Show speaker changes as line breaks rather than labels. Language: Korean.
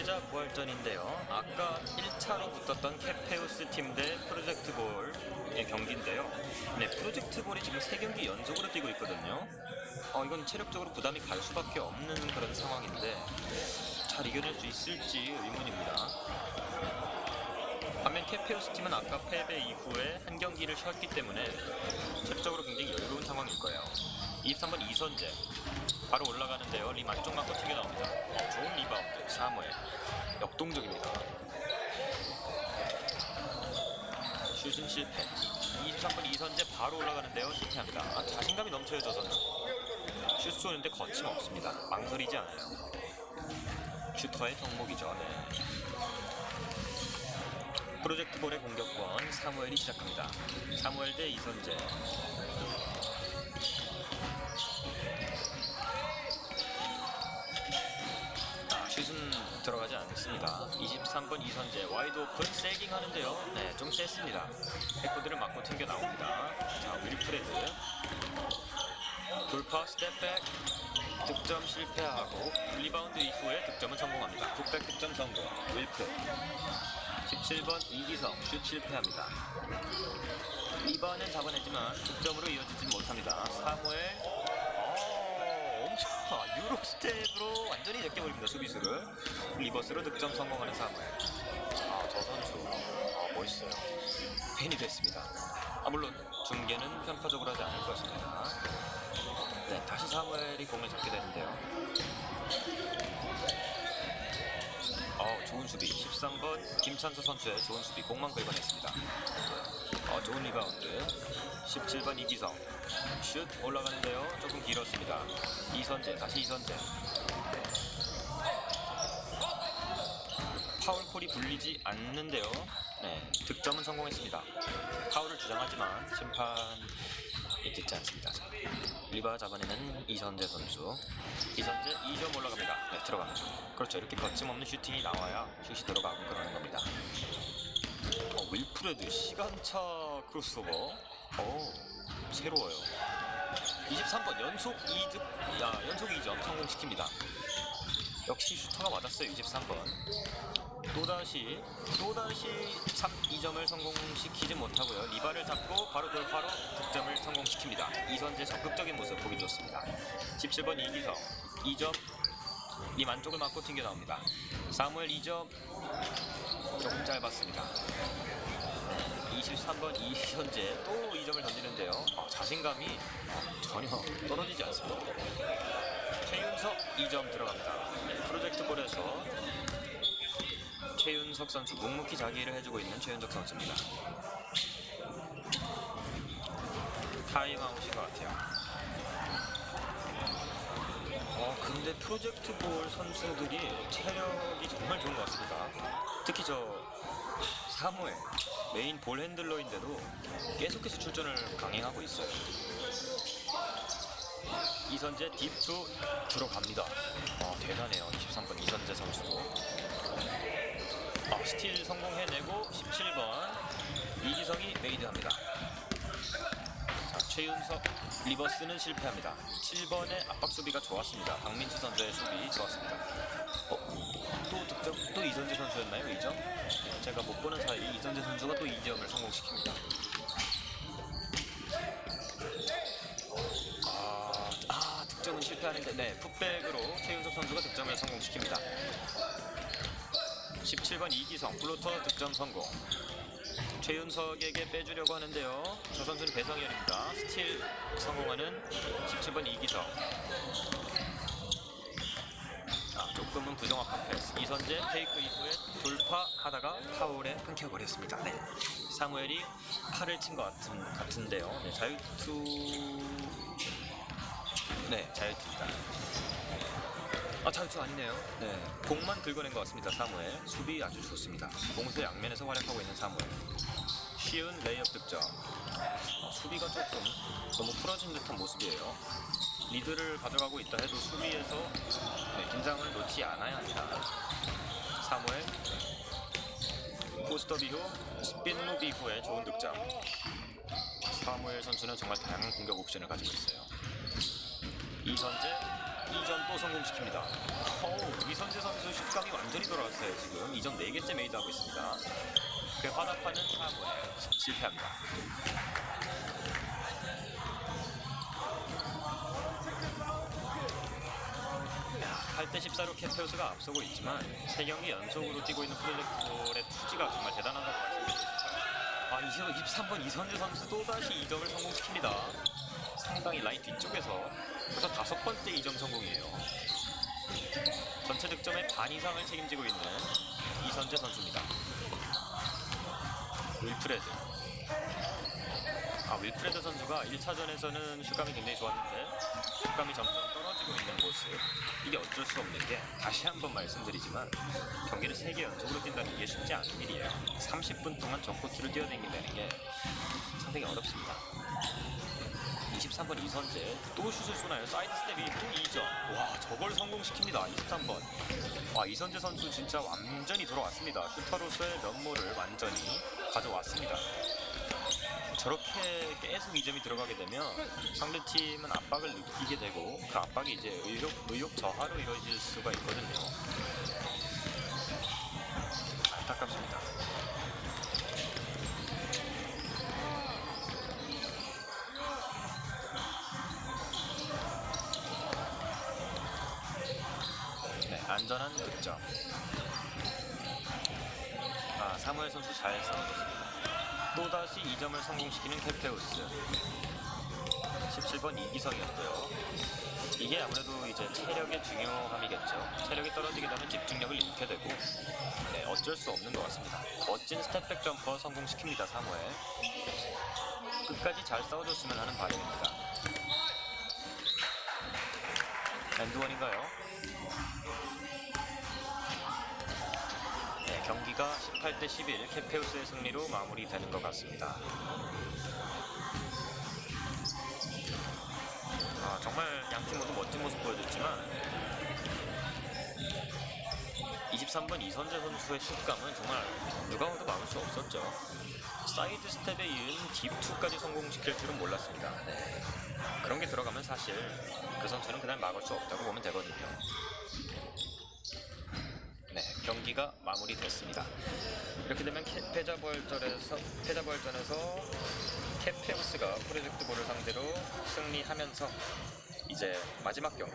패자 부활전인데요. 아까 1차로 붙었던 캐페우스 팀 대 프로젝트 볼의 경기인데요. 네, 프로젝트 볼이 지금 3경기 연속으로 뛰고 있거든요. 어, 이건 체력적으로 부담이 갈 수밖에 없는 그런 상황인데 잘 이겨낼 수 있을지 의문입니다. 반면 캐페우스 팀은 아까 패배 이후에 한 경기를 쉬었기 때문에 체력적으로 굉장히 여유로운 상황일 거예요. 23번 이선재 바로 올라가는데요. 림 안쪽 맞고 튀겨 나옵니다. 어, 좋은 리바운드 사무엘 역동적입니다. 슛은 실패. 23번 이선재 바로 올라가는데요. 실패합니다. 아, 자신감이 넘쳐요 저 선수. 슛 쏘는데 거침없습니다. 망설이지 않아요. 슈터의 덕목이죠. 네. 프로젝트 볼의 공격권 사무엘이 시작합니다. 사무엘 대 이선재. 아, 슛은 들어가지 않습니다. 23번 이선재 wide open 세깅 하는데요. 네, 좀 셌습니다. 백보드를 맞고 튕겨 나옵니다. 자, 윌프레드 돌파 step back 득점 실패하고 리바운드 이후에 득점은 성공합니다. putback 득점 성공. 윌프 17번 이기성 슛 실패합니다. 리바운드는 잡아냈지만 득점으로 이어지지 못합니다. 사무엘. 어, 엄청 아, Euro step으로 완전히 제껴버립니다 수비수를. reverse로 득점 성공하는 사무엘. 아 저 선수. 아, 멋있어요. 팬이 됐습니다. 아 물론 중계는 편파적으로 하지 않을 것입니다. 네 다시 사무엘이 공을 잡게 되는데요 어 좋은 수비 13번 김찬수 선수의 좋은 수비 공만 긁어냈습니다. 어, 좋은 리바운드. 17번 이기성. 슛 올라가는데요. 조금 길었습니다. 이선재 다시 이선재. 파울 call이 불리지 않는데요. 네 득점은 성공했습니다. 파울을 주장하지만 심판이 듣지 않습니다 리바 잡아내는 이선재 선수. 이선재 2점 올라갑니다. 네 들어갑니다. 그렇죠. 이렇게 거침없는 슈팅이 나와야 슛이 들어가고 그러는 겁니다. 어, 윌프레드 시간차 크로스오버. 어 새로워요. 23번 연속 2득 야, 연속 2점 성공시킵니다 역시 슈터가 맞았어요 23번. 또다시 또다시 3, 2점을 성공시키지 못하고요. 리바를 잡고 바로 돌파로 득점을 성공시킵니다. 이선재 적극적인 모습 보기 좋습니다. 17번 이기성. 2점 이 만쪽을 맞고 튕겨 나옵니다. 사무엘 2점 조금 짧았습니다. 23번 이현재 또 2점을 던지는데요. 아, 자신감이 아, 전혀 떨어지지 않습니다. 최윤석 2점 들어갑니다. 네, 프로젝트 볼에서 최윤석 선수 묵묵히 자기 일을 해주고 있는 최윤석 선수입니다. 타임아웃인 것 같아요. 어, 근데 프로젝트 볼 선수들이 체력이 정말 좋은 것 같습니다. 특히 저 사무엘 main ball handler인데도 계속해서 출전을 강행하고 있어요. 이선재 deep two 들어갑니다. 아, 대단해요. 23번 이선재 선수도. 아, 스틸 성공해내고 17번 이기성이 made합니다. 자, 최윤석 reverse는 실패합니다. 7번의 압박 수비가 좋았습니다. 박민수 선수의 수비 좋았습니다. 어, 또 득점 또 이선재 선수였나요? 2점? 제가 못 보는 사이 이선재 선수가 또 2점을 성공시킵니다. 아, 아 실패하는데 네 putback으로 최윤석 선수가 득점을 성공시킵니다. 17번 이기성 floater 득점 성공. 최윤석에게 빼주려고 하는데요. 저 선수는 배성현입니다. 스틸 성공하는 17번 이기성. 아, 조금은 부정확한 패스. 이선재 fake 이후에 돌파하다가 파울에 끊겨버렸습니다. 네. 사무엘이 팔을 친 것 같은, 같은데요. 네, 자유투. 네, 자유투입니다. 아, 자유투 아니네요. 네. 공만 긁어낸 것 같습니다, 사무엘. 수비 아주 좋습니다. 공수 양면에서 활약하고 있는 사무엘. 쉬운 레이업 득점. 어, 수비가 조금 너무 풀어진 듯한 모습이에요. 리드를 가져가고 있다 해도 수비에서 네, 긴장을 놓지 않아야 합니다. 사무엘 post up 이후 spin move 이후에 좋은 득점. 사무엘 선수는 정말 다양한 공격 옵션을 가지고 있어요. 이선재 2점 또 성공시킵니다. 어우, 이선재 선수 슛감이 완전히 돌아왔어요. 지금 2점 4개째 made하고 있습니다. 그 화답하는 3회 실패합니다. 8대 14로 캐페오스가 앞서고 있지만 3경기 연속으로 뛰고 있는 프로젝트볼의 투지가 정말 대단하다고 싶어요. 아, 23번 이선재 선수 또다시 2점을 성공시킵니다. 상당히 라인 뒤쪽에서 그래서 다섯 번째 2점 성공이에요. 전체 득점의 반 이상을 책임지고 있는 이선재 선수입니다. 윌프레드. 아, 윌프레드 선수가 1차전에서는 슛감이 굉장히 좋았는데 슛감이 점점 떨어지고 있는 모습. 이게 어쩔 수 없는 게 다시 한번 말씀드리지만 경기를 3개 연속으로 뛴다는 게 쉽지 않은 일이에요. 30분 동안 전코트를 뛰어다닌다는 게 상당히 어렵습니다. 23번 이선재 또 슛을 쏘나요? 사이드 스텝이 또 2점. 와 저걸 성공시킵니다. 23번. 와 이선재 선수 진짜 완전히 돌아왔습니다. 슈터로서의 면모를 완전히 가져왔습니다. 저렇게 계속 2점이 들어가게 되면 상대팀은 압박을 느끼게 되고 그 압박이 이제 의욕, 의욕 저하로 이루어질 수가 있거든요. 안전한 득점. 아, 사무엘 선수 잘 싸워줬습니다. 또다시 2점을 성공시키는 캠페우스 17번 이기성이었고요 이게 아무래도 이제 체력의 중요함이겠죠 체력이 떨어지게 되면 집중력을 잃게 되고 네, 어쩔 수 없는 것 같습니다 멋진 step back jumper 성공시킵니다 사무엘 끝까지 잘 싸워줬으면 하는 바람입니다 and one인가요? 경기가 18대 11 캐페우스의 승리로 마무리되는 것 같습니다. 아, 정말 양팀 모두 멋진 모습 보여줬지만 23번 이선재 선수의 슛감은 정말 누가 봐도 막을 수 없었죠. 사이드 스텝에 이은 deep 2까지 성공시킬 줄은 몰랐습니다. 네. 그런 게 들어가면 사실 그 선수는 그날 막을 수 없다고 보면 되거든요. 네, 경기가 마무리됐습니다. 이렇게 되면 캐- 패자부활전에서 패자부활전에서 캐페우스가 프로젝트 볼을 상대로 승리하면서 이제 마지막 경기